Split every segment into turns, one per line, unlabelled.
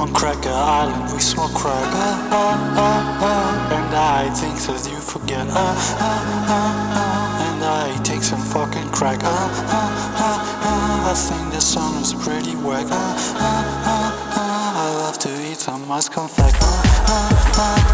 On Cracker Island we smoke crack ah, ah, ah, ah. And I think that you forget ah, ah, ah, ah. And I take some fucking crack ah, ah, ah, ah. I think the song is pretty whack ah, ah, ah, ah. I love to eat some ice confect ah, ah, ah.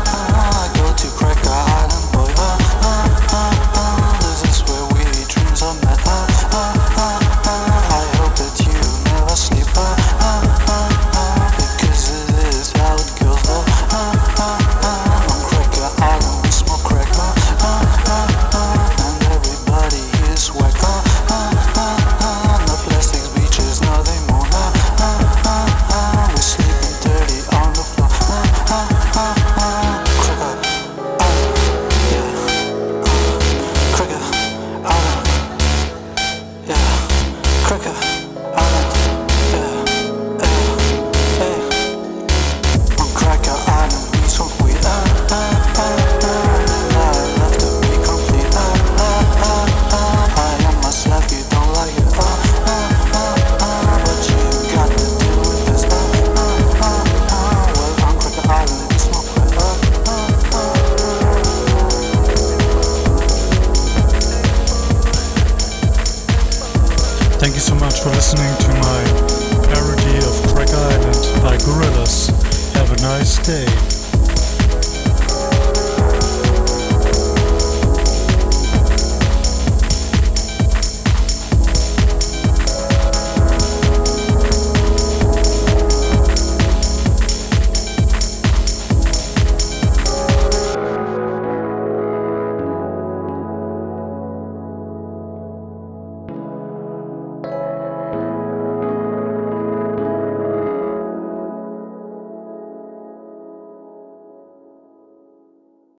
Thank you so much for listening to my parody of Cracker Island by Gorillaz. Have a nice day.